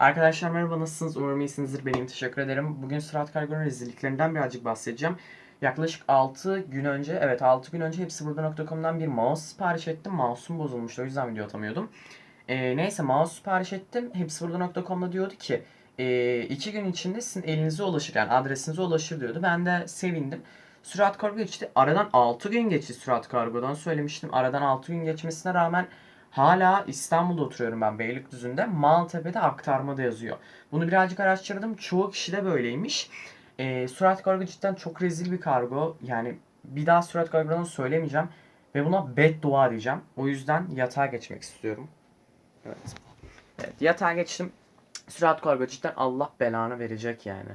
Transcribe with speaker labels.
Speaker 1: Arkadaşlar merhaba nasılsınız? Umarım iyisinizdir. Benim teşekkür ederim. Bugün Sırat Kargo'nun rezilliklerinden birazcık bahsedeceğim. Yaklaşık 6 gün önce, evet 6 gün önce hepsi burada.com'dan bir mouse sipariş ettim. Mouse'um bozulmuştu o yüzden video atamıyordum. Ee, neyse mouse sipariş ettim. Hepsi burada.com'da diyordu ki 2 gün içinde sizin elinize ulaşır yani adresinize ulaşır diyordu. Ben de sevindim. Sürat Kargo geçti. Aradan 6 gün geçti Sürat Kargo'dan söylemiştim. Aradan 6 gün geçmesine rağmen Hala İstanbul'da oturuyorum ben Beylikdüzü'nde. Maltepe'de aktarmada yazıyor. Bunu birazcık araştırdım. Çoğu kişi de böyleymiş. E, Surat Kargo cidden çok rezil bir kargo. Yani bir daha Surat Kargo'dan söylemeyeceğim. Ve buna beddua diyeceğim. O yüzden yatağa geçmek istiyorum. Evet. Evet yatağa geçtim. Surat Kargo cidden Allah belanı verecek yani.